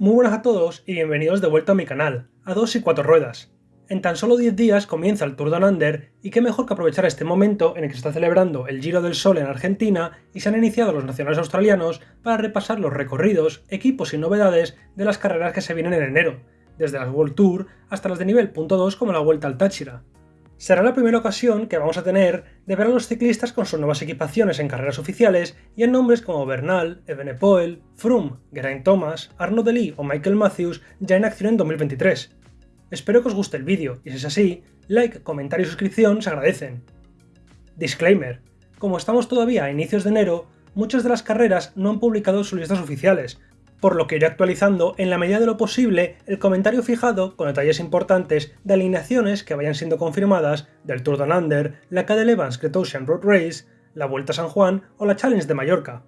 Muy buenas a todos y bienvenidos de vuelta a mi canal, a dos y cuatro ruedas. En tan solo 10 días comienza el Tour Down Under y qué mejor que aprovechar este momento en el que se está celebrando el Giro del Sol en Argentina y se han iniciado los nacionales australianos para repasar los recorridos, equipos y novedades de las carreras que se vienen en enero, desde las World Tour hasta las de nivel .2 como la Vuelta al Táchira. Será la primera ocasión que vamos a tener de ver a los ciclistas con sus nuevas equipaciones en carreras oficiales y en nombres como Bernal, Evenepoel, Froome, Geraint Thomas, Arnaud Delis o Michael Matthews ya en acción en 2023. Espero que os guste el vídeo y si es así, like, comentario y suscripción se agradecen. Disclaimer. Como estamos todavía a inicios de enero, muchas de las carreras no han publicado sus listas oficiales, por lo que iré actualizando en la medida de lo posible el comentario fijado con detalles importantes de alineaciones que vayan siendo confirmadas del Tour Down Under, la Cadel Evans Ocean Road Race, la Vuelta a San Juan o la Challenge de Mallorca.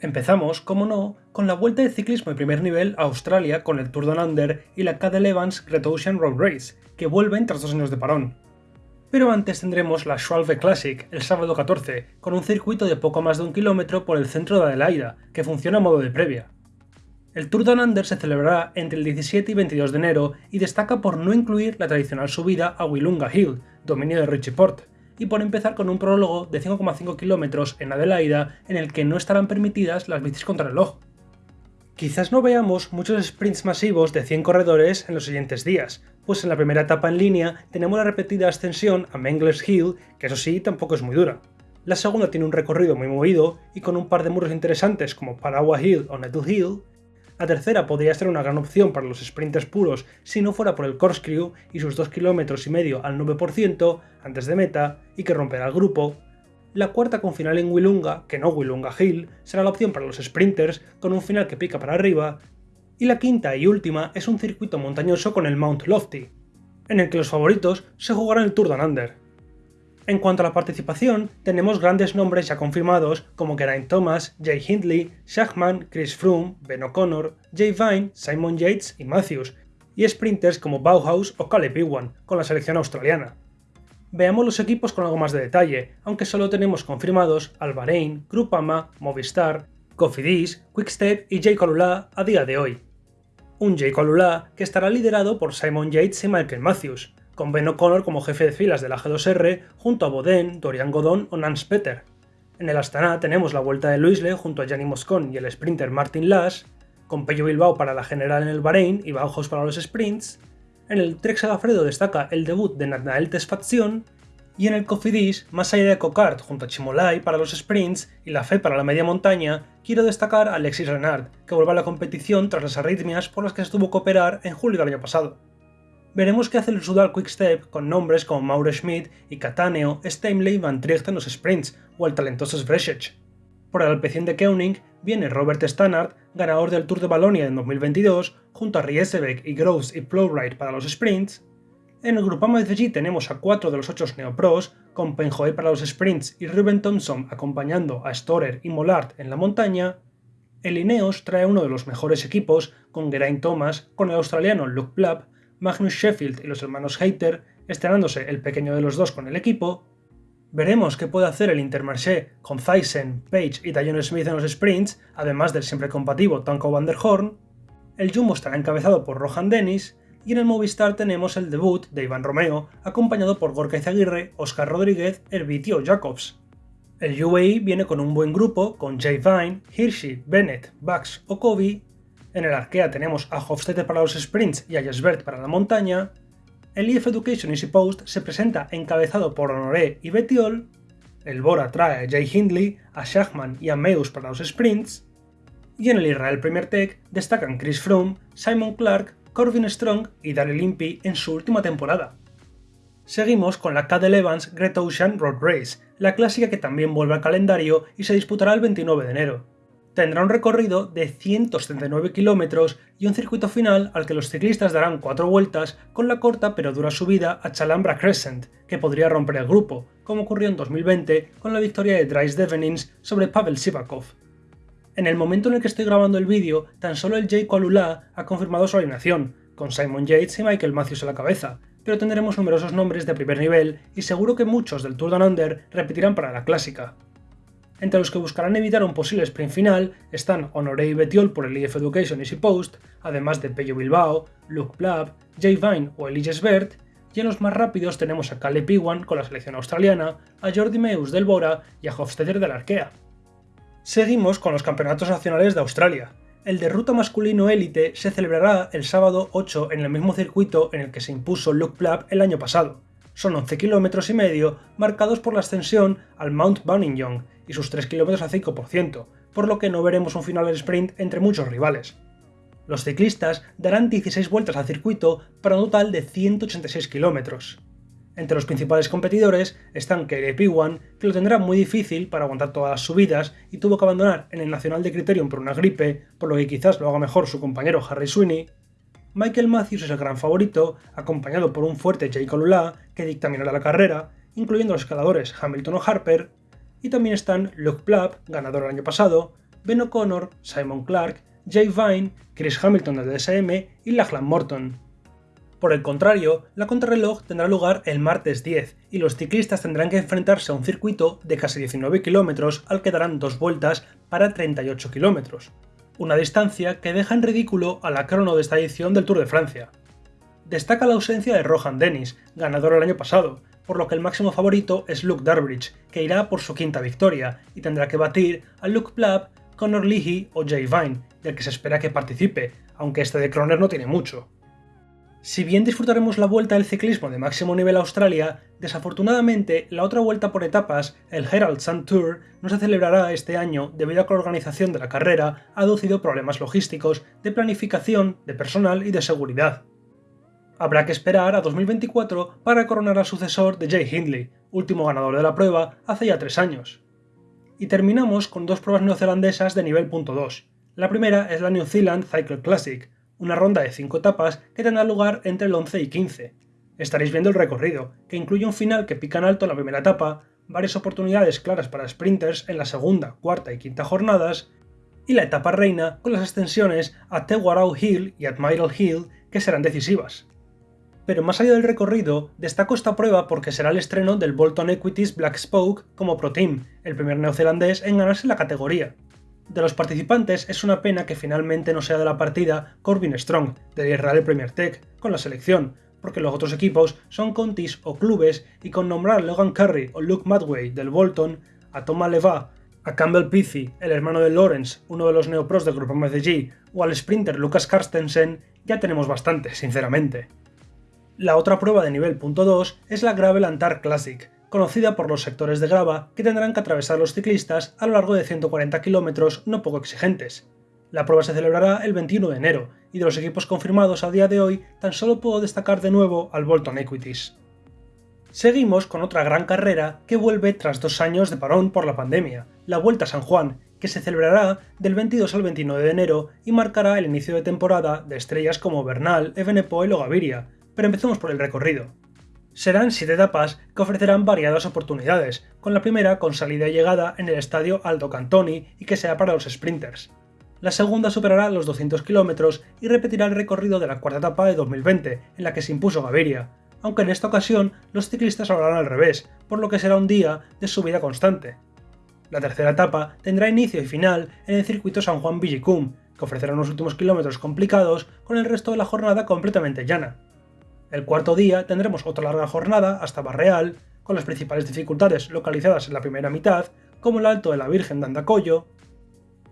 Empezamos, como no, con la Vuelta de Ciclismo de primer nivel a Australia con el Tour Down Under y la Cadel Evans Ocean Road Race, que vuelven tras dos años de parón. Pero antes tendremos la Schwalbe Classic el sábado 14, con un circuito de poco más de un kilómetro por el centro de Adelaida, que funciona a modo de previa. El Tour Down Under se celebrará entre el 17 y 22 de enero y destaca por no incluir la tradicional subida a Willunga Hill, dominio de Richie Port, y por empezar con un prólogo de 5,5 kilómetros en Adelaida en el que no estarán permitidas las bicis contra reloj. Quizás no veamos muchos sprints masivos de 100 corredores en los siguientes días, pues en la primera etapa en línea tenemos la repetida ascensión a Mengler's Hill, que eso sí tampoco es muy dura. La segunda tiene un recorrido muy movido y con un par de muros interesantes como Parawa Hill o Nettle Hill. La tercera podría ser una gran opción para los sprinters puros si no fuera por el corkscrew y sus 2 km y medio al 9% antes de meta y que romperá el grupo, la cuarta con final en Willunga, que no Willunga Hill, será la opción para los sprinters con un final que pica para arriba. Y la quinta y última es un circuito montañoso con el Mount Lofty, en el que los favoritos se jugarán el Tour Down Under. En cuanto a la participación, tenemos grandes nombres ya confirmados como Geraint Thomas, Jay Hindley, Shachman, Chris Froome, Ben O'Connor, Jay Vine, Simon Yates y Matthews, y sprinters como Bauhaus o Caleb Ewan, con la selección australiana. Veamos los equipos con algo más de detalle, aunque solo tenemos confirmados al Bahrein, Groupama, Movistar, Cofidis, Quickstep y Jay Colula a día de hoy. Un Jay Colula que estará liderado por Simon Yates y Michael Matthews, con Ben O'Connor como jefe de filas de la G2R junto a Boden, Dorian Godon o Nance Peter. En el Astana tenemos la vuelta de Luisle junto a Gianni Moscon y el sprinter Martin Lass, con Pello Bilbao para la general en el Bahrein y Bauhaus para los sprints, en el Trek Sagafredo destaca el debut de Nathanael Tesfazion, y en el Cofidis, más allá de Cocart junto a Chimolai para los sprints y la FE para la media montaña, quiero destacar a Alexis Renard, que vuelve a la competición tras las arritmias por las que se tuvo que operar en julio del año pasado. Veremos qué hace el Sudal Quickstep con nombres como Mauro Schmidt y Cataneo, Steinley Van Tricht en los sprints o el talentoso Sveshech. Por el Alpecin de Keuning viene Robert Stannard, ganador del Tour de Valonia en 2022, junto a Riesebeck y Groves y Plowright para los sprints. En el Grupo de tenemos a cuatro de los ocho neopros, con Penjoy para los sprints y Ruben Thompson acompañando a Storer y Mollard en la montaña. El Ineos trae uno de los mejores equipos, con Geraint Thomas, con el australiano Luke Plapp, Magnus Sheffield y los hermanos Hayter, estrenándose el pequeño de los dos con el equipo, Veremos qué puede hacer el Intermarché con Thyssen, Page y Dion Smith en los sprints, además del siempre compatible Tanko van der Horn. El Jumbo estará encabezado por Rohan Dennis, y en el Movistar tenemos el debut de Iván Romeo, acompañado por Gorka Izaguirre, Oscar Rodríguez, Herbitio Jacobs. El UAE viene con un buen grupo, con Jay Vine, Hirschi, Bennett, Bax o Kobe. En el Arkea tenemos a Hofstede para los sprints y a Jesbert para la montaña, el EF Education Easy Post se presenta encabezado por Honoré y Betiol, el Bora trae a Jay Hindley, a Shachman y a Meus para los sprints, y en el Israel Premier Tech destacan Chris Froome, Simon Clark, Corbin Strong y Daryl Impey en su última temporada. Seguimos con la Cadel Evans Great Ocean Road Race, la clásica que también vuelve al calendario y se disputará el 29 de enero tendrá un recorrido de 179 kilómetros y un circuito final al que los ciclistas darán cuatro vueltas con la corta pero dura subida a Chalambra Crescent, que podría romper el grupo, como ocurrió en 2020 con la victoria de Dries Devenins sobre Pavel Sivakov. En el momento en el que estoy grabando el vídeo, tan solo el Jay Kualula ha confirmado su alineación, con Simon Yates y Michael Matthews a la cabeza, pero tendremos numerosos nombres de primer nivel y seguro que muchos del Tour Down Under repetirán para la clásica. Entre los que buscarán evitar un posible sprint final están Honoré y Betiol por el IF Education Easy Post, además de Pello Bilbao, Luke Blab, Jay Vine o Elias Bert, y en los más rápidos tenemos a Caleb Iwan con la selección australiana, a Jordi Meus del Bora y a Hofstadter del Arkea. Seguimos con los campeonatos nacionales de Australia. El de ruta masculino élite se celebrará el sábado 8 en el mismo circuito en el que se impuso Luke Blab el año pasado. Son 11 km y medio marcados por la ascensión al Mount Young y sus 3 km a 5%, por lo que no veremos un final sprint entre muchos rivales. Los ciclistas darán 16 vueltas al circuito para un total de 186 km. Entre los principales competidores están Caleb Iwan, que lo tendrá muy difícil para aguantar todas las subidas y tuvo que abandonar en el Nacional de Criterium por una gripe, por lo que quizás lo haga mejor su compañero Harry Sweeney, Michael Matthews es el gran favorito, acompañado por un fuerte Jake Lula que dictaminará la carrera, incluyendo los escaladores Hamilton o Harper, y también están Luke Plapp, ganador el año pasado, Ben O'Connor, Simon Clark, Jay Vine, Chris Hamilton del DSM y Lachlan Morton. Por el contrario, la contrarreloj tendrá lugar el martes 10 y los ciclistas tendrán que enfrentarse a un circuito de casi 19 km al que darán dos vueltas para 38 km una distancia que deja en ridículo a la crono de esta edición del Tour de Francia. Destaca la ausencia de Rohan Dennis, ganador el año pasado, por lo que el máximo favorito es Luke Darbridge, que irá por su quinta victoria y tendrá que batir a Luke Plapp, Conor Leahy o Jay Vine, del que se espera que participe, aunque este de Croner no tiene mucho. Si bien disfrutaremos la vuelta del ciclismo de máximo nivel a Australia, desafortunadamente la otra vuelta por etapas, el Herald Sun Tour, no se celebrará este año debido a que la organización de la carrera ha aducido problemas logísticos, de planificación, de personal y de seguridad. Habrá que esperar a 2024 para coronar al sucesor de Jay Hindley, último ganador de la prueba hace ya tres años. Y terminamos con dos pruebas neozelandesas de nivel .2. La primera es la New Zealand Cycle Classic, una ronda de 5 etapas que tendrá lugar entre el 11 y 15. Estaréis viendo el recorrido, que incluye un final que pica en alto en la primera etapa, varias oportunidades claras para sprinters en la segunda, cuarta y quinta jornadas, y la etapa reina con las extensiones a Tewarau Hill y Admiral Hill que serán decisivas. Pero más allá del recorrido, destaco esta prueba porque será el estreno del Bolton Equities Black Spoke como Pro Team, el primer neozelandés en ganarse la categoría, de los participantes es una pena que finalmente no sea de la partida Corbin Strong, del Israel Premier Tech, con la selección, porque los otros equipos son contis o clubes y con nombrar Logan Curry o Luke Madway del Bolton, a Thomas Leva, a Campbell Pizzi, el hermano de Lawrence, uno de los neopros del grupo MCG, o al sprinter Lucas Carstensen, ya tenemos bastante, sinceramente. La otra prueba de nivel .2 es la Gravel Antar Classic, conocida por los sectores de grava que tendrán que atravesar los ciclistas a lo largo de 140 kilómetros no poco exigentes. La prueba se celebrará el 21 de enero, y de los equipos confirmados a día de hoy tan solo puedo destacar de nuevo al Bolton Equities. Seguimos con otra gran carrera que vuelve tras dos años de parón por la pandemia, la Vuelta a San Juan, que se celebrará del 22 al 29 de enero y marcará el inicio de temporada de estrellas como Bernal, Evenepoel o Gaviria, pero empecemos por el recorrido. Serán siete etapas que ofrecerán variadas oportunidades, con la primera con salida y llegada en el estadio Aldo Cantoni y que sea para los sprinters. La segunda superará los 200 km y repetirá el recorrido de la cuarta etapa de 2020, en la que se impuso Gaviria, aunque en esta ocasión los ciclistas lo harán al revés, por lo que será un día de subida constante. La tercera etapa tendrá inicio y final en el circuito San Juan Villicum, que ofrecerá unos últimos kilómetros complicados con el resto de la jornada completamente llana. El cuarto día tendremos otra larga jornada hasta Barreal, con las principales dificultades localizadas en la primera mitad, como el Alto de la Virgen de Andacollo,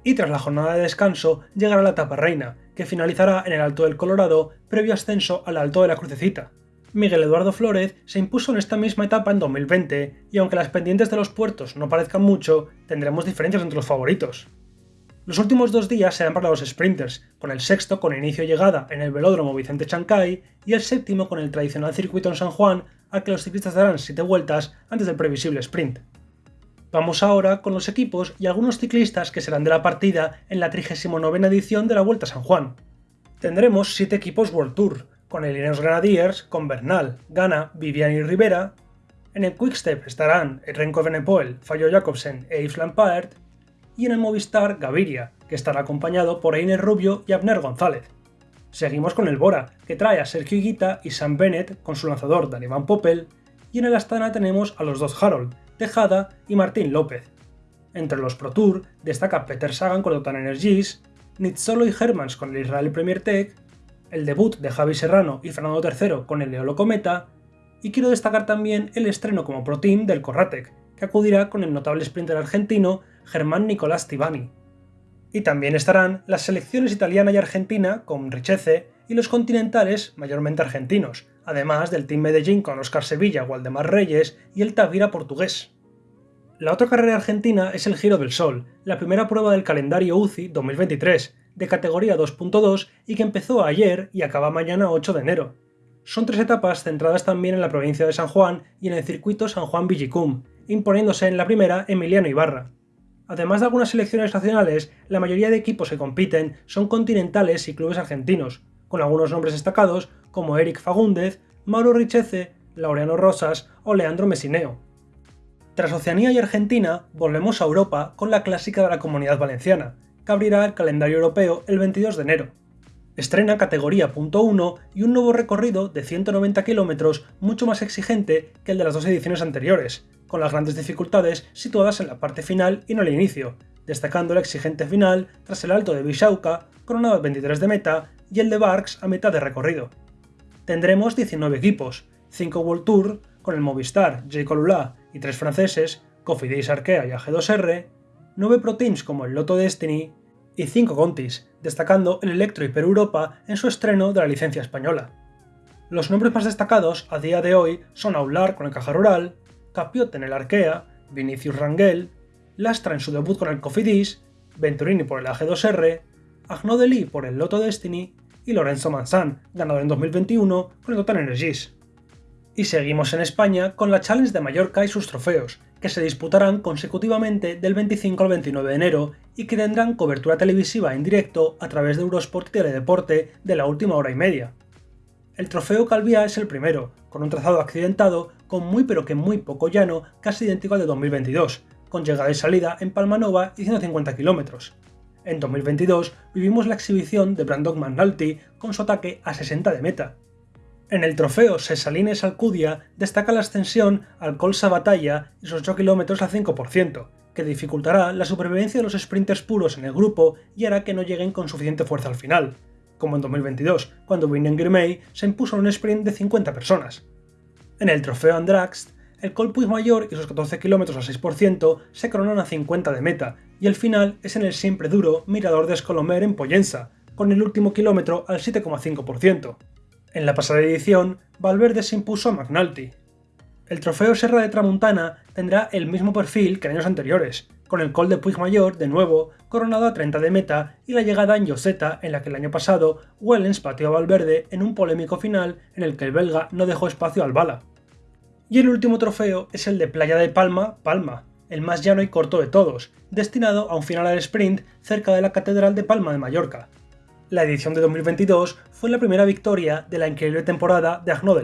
y tras la jornada de descanso llegará la etapa reina, que finalizará en el Alto del Colorado, previo ascenso al Alto de la Crucecita. Miguel Eduardo Flórez se impuso en esta misma etapa en 2020, y aunque las pendientes de los puertos no parezcan mucho, tendremos diferencias entre los favoritos. Los últimos dos días serán para los sprinters, con el sexto con inicio y llegada en el velódromo Vicente Chancay y el séptimo con el tradicional circuito en San Juan al que los ciclistas darán 7 vueltas antes del previsible sprint. Vamos ahora con los equipos y algunos ciclistas que serán de la partida en la 39 edición de la Vuelta a San Juan. Tendremos 7 equipos World Tour, con el Ineos Grenadiers, con Bernal, Gana, Viviani y Rivera. En el Quickstep estarán Renko Venepoel, Fallo Jacobsen e Yves Lampaert, y en el Movistar Gaviria, que estará acompañado por Einer Rubio y Abner González. Seguimos con el Bora, que trae a Sergio Higuita y Sam Bennett con su lanzador Van Poppel, y en el Astana tenemos a los dos Harold, Tejada y Martín López. Entre los Pro Tour destaca Peter Sagan con Total Energies, Nitzolo y Hermans con el Israel Premier Tech, el debut de Javi Serrano y Fernando III con el Eolo Cometa, y quiero destacar también el estreno como Pro Team del Corratec, que acudirá con el notable sprinter argentino Germán Nicolás Tibani. Y también estarán las selecciones italiana y argentina con Richeze y los continentales mayormente argentinos, además del Team Medellín con Oscar Sevilla, Waldemar Reyes y el Tavira portugués. La otra carrera argentina es el Giro del Sol, la primera prueba del calendario UCI 2023, de categoría 2.2 y que empezó ayer y acaba mañana 8 de enero. Son tres etapas centradas también en la provincia de San Juan y en el circuito San Juan Villicum, imponiéndose en la primera Emiliano Ibarra. Además de algunas selecciones nacionales, la mayoría de equipos que compiten son continentales y clubes argentinos, con algunos nombres destacados como Eric Fagúndez, Mauro Richeze, Laureano Rosas o Leandro Mesineo. Tras Oceanía y Argentina, volvemos a Europa con la clásica de la Comunidad Valenciana, que abrirá el calendario europeo el 22 de enero. Estrena categoría .1 y un nuevo recorrido de 190 km mucho más exigente que el de las dos ediciones anteriores, con las grandes dificultades situadas en la parte final y no al inicio, destacando el exigente final tras el alto de Bishauka, coronado a 23 de meta, y el de Barks a mitad de recorrido. Tendremos 19 equipos, 5 World Tour, con el Movistar, J. Colula y 3 franceses, Cofidis Arkea y AG2R, 9 Pro Teams como el Lotto Destiny y 5 Contis, destacando el Electro Hyper Europa en su estreno de la licencia española. Los nombres más destacados a día de hoy son Aular con el Caja Rural, Capiot en el Arkea, Vinicius Rangel, Lastra en su debut con el Cofidis, Venturini por el AG2R, Agnodeli por el Lotto Destiny y Lorenzo Manzan, ganador en 2021 con el Total Energies. Y seguimos en España con la Challenge de Mallorca y sus trofeos, que se disputarán consecutivamente del 25 al 29 de enero y que tendrán cobertura televisiva en directo a través de Eurosport y Teledeporte de la última hora y media. El trofeo Calvia es el primero, con un trazado accidentado con muy pero que muy poco llano, casi idénco al de 2022, con llegada y salida en Palmanova y 150 km. En 2022 vivimos la exhibición de Brandon McNulty con su ataque a 60 de meta, en el trofeo Sesalines Alcudia destaca la ascensión al Colsa Batalla y sus 8 km al 5%, que dificultará la supervivencia de los sprinters puros en el grupo y hará que no lleguen con suficiente fuerza al final, como en 2022, cuando Winnen Girmay se impuso en un sprint de 50 personas. En el trofeo Andrax, el Col Mayor y sus 14 km al 6% se coronan a 50 de meta, y el final es en el siempre duro Mirador de Escolomer en Pollensa, con el último kilómetro al 7,5%. En la pasada edición, Valverde se impuso a McNulty. El trofeo Serra de Tramuntana tendrá el mismo perfil que en años anteriores, con el Col de Puigmayor, de nuevo, coronado a 30 de meta y la llegada en Yoseta, en la que el año pasado Wellens pateó a Valverde en un polémico final en el que el belga no dejó espacio al bala. Y el último trofeo es el de Playa de Palma, Palma, el más llano y corto de todos, destinado a un final al sprint cerca de la Catedral de Palma de Mallorca, la edición de 2022 fue la primera victoria de la increíble temporada de Agno.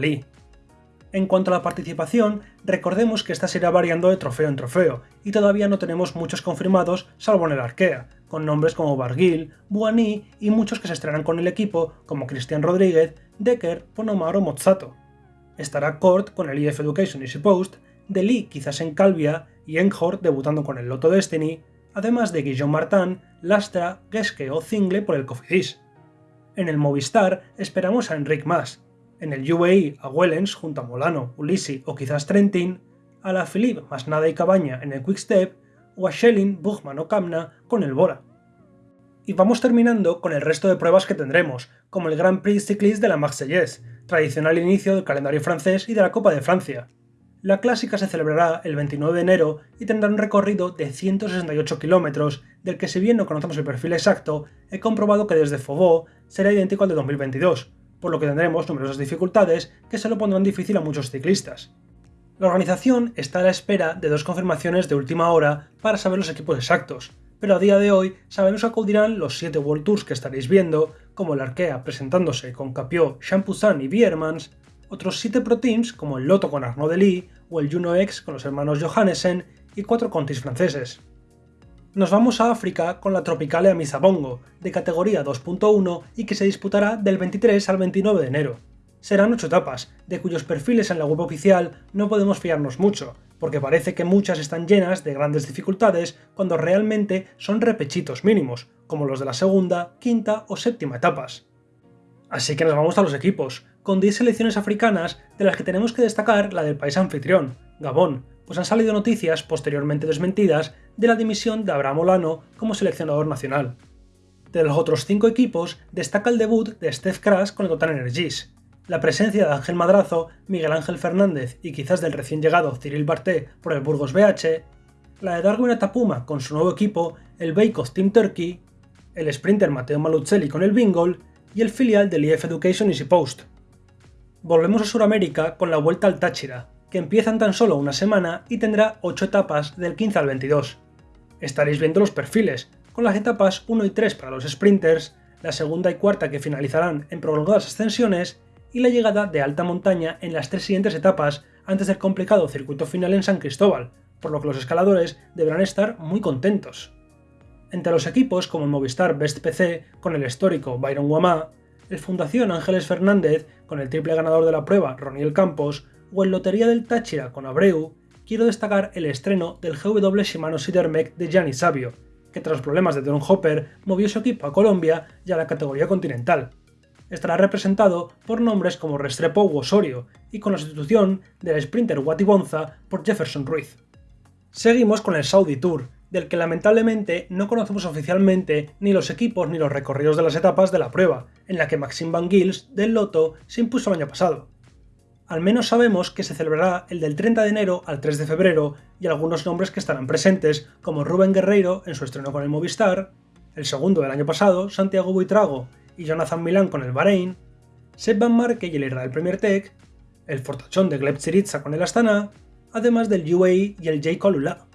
En cuanto a la participación, recordemos que esta se irá variando de trofeo en trofeo, y todavía no tenemos muchos confirmados salvo en el Arkea, con nombres como Barguil, Buani y muchos que se estrenan con el equipo como Cristian Rodríguez, Decker, Ponomaro o Mozzato. Estará Kort con el IF Education Easy Post, Lee quizás en Calvia y Enghort debutando con el Lotto Destiny, además de Guillaume Martin, Lastra, Geske o Zingle por el Cofidis. En el Movistar esperamos a Enric Mas, en el UAE a Wellens junto a Molano, Ulisi o quizás Trentin, a la Philippe Masnada y Cabaña en el Quickstep o a Schelling, Buchmann o Kamna con el Bora. Y vamos terminando con el resto de pruebas que tendremos, como el Grand Prix Cycliste de la Marseillaise, tradicional inicio del calendario francés y de la Copa de Francia, la clásica se celebrará el 29 de enero y tendrá un recorrido de 168 kilómetros, del que si bien no conocemos el perfil exacto, he comprobado que desde Fobó será idéntico al de 2022, por lo que tendremos numerosas dificultades que se lo pondrán difícil a muchos ciclistas. La organización está a la espera de dos confirmaciones de última hora para saber los equipos exactos, pero a día de hoy sabemos que acudirán los 7 World Tours que estaréis viendo, como el Arkea presentándose con Capiot, Champoussin y Biermans, otros 7 Pro Teams como el Lotto con Arnaud Delis o el Juno X con los hermanos Johannesen y 4 Contis franceses. Nos vamos a África con la Tropicale Amisabongo, de categoría 2.1 y que se disputará del 23 al 29 de enero. Serán 8 etapas, de cuyos perfiles en la web oficial no podemos fiarnos mucho, porque parece que muchas están llenas de grandes dificultades cuando realmente son repechitos mínimos, como los de la segunda, quinta o séptima etapas. Así que nos vamos a los equipos, con 10 selecciones africanas de las que tenemos que destacar la del país anfitrión, Gabón, pues han salido noticias posteriormente desmentidas de la dimisión de Abraham Olano como seleccionador nacional. De los otros 5 equipos destaca el debut de Steph Crash con el Total Energies, la presencia de Ángel Madrazo, Miguel Ángel Fernández y quizás del recién llegado Cyril Barté por el Burgos BH, la de Darwin Atapuma con su nuevo equipo, el Bake Team Turkey, el sprinter Mateo Maluzzelli con el Bingol y el filial del IF Education Easy Post. Volvemos a Sudamérica con la Vuelta al Táchira, que empieza en tan solo una semana y tendrá 8 etapas del 15 al 22. Estaréis viendo los perfiles, con las etapas 1 y 3 para los sprinters, la segunda y cuarta que finalizarán en prolongadas ascensiones y la llegada de alta montaña en las tres siguientes etapas antes del complicado circuito final en San Cristóbal, por lo que los escaladores deberán estar muy contentos. Entre los equipos como el Movistar Best PC con el histórico Byron Guamá, el Fundación Ángeles Fernández con el triple ganador de la prueba Roniel Campos o el Lotería del Táchira con Abreu, quiero destacar el estreno del GW Shimano Sidermec de Gianni Sabio, que tras problemas de Don Hopper movió su equipo a Colombia y a la categoría continental. Estará representado por nombres como Restrepo u Osorio y con la sustitución del sprinter Wati Bonza por Jefferson Ruiz. Seguimos con el Saudi Tour, del que lamentablemente no conocemos oficialmente ni los equipos ni los recorridos de las etapas de la prueba, en la que Maxime Van Gils del Loto se impuso el año pasado. Al menos sabemos que se celebrará el del 30 de enero al 3 de febrero y algunos nombres que estarán presentes, como Rubén Guerreiro en su estreno con el Movistar, el segundo del año pasado, Santiago Buitrago y Jonathan Milán con el Bahrein, Seb Van Marke y el Israel Premier Tech, el Fortachón de Gleb Tsiritsa con el Astana, además del UAE y el J. Kolula.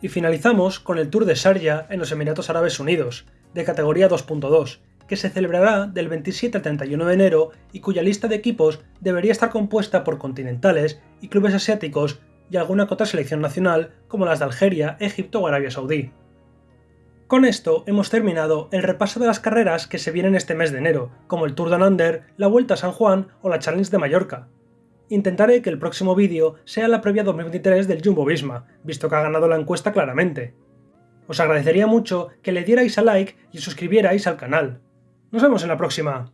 Y finalizamos con el Tour de Sharjah en los Emiratos Árabes Unidos, de categoría 2.2, que se celebrará del 27 al 31 de enero y cuya lista de equipos debería estar compuesta por continentales y clubes asiáticos y alguna cota selección nacional como las de Algeria, Egipto o Arabia Saudí. Con esto hemos terminado el repaso de las carreras que se vienen este mes de enero, como el Tour de Under, la Vuelta a San Juan o la Challenge de Mallorca. Intentaré que el próximo vídeo sea la previa 2023 del Jumbo Visma, visto que ha ganado la encuesta claramente. Os agradecería mucho que le dierais a like y suscribierais al canal. Nos vemos en la próxima.